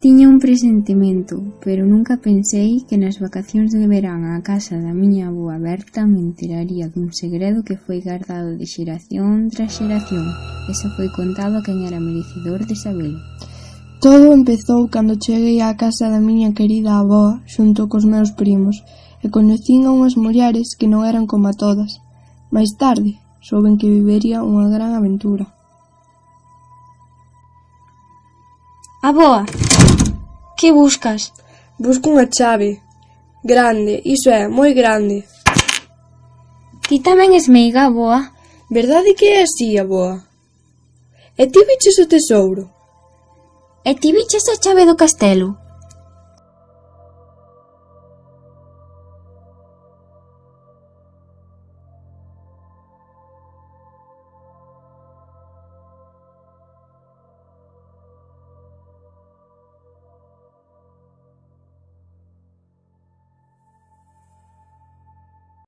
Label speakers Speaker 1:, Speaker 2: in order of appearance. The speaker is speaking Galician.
Speaker 1: Tiña un presentimento, pero nunca pensei que nas vacacións de verán á casa da miña avoa Berta me enteraría dun segredo que foi gardado de xeración tras xeración e só foi contado a quen era merecedor de sabelo.
Speaker 2: Todo empezou cando cheguei á casa da miña querida avoa xunto cos meus primos e conocín a unhas mulleres que non eran como a todas. Máis tarde, souben que vivería unha gran aventura.
Speaker 3: Aboa, Que buscas?
Speaker 2: Busco unha chave. Grande, iso é, moi grande.
Speaker 3: Ti tamén es meiga, boa.
Speaker 2: Verdade que é así, a boa? E ti viches o tesouro?
Speaker 3: E ti viches a chave do castelo?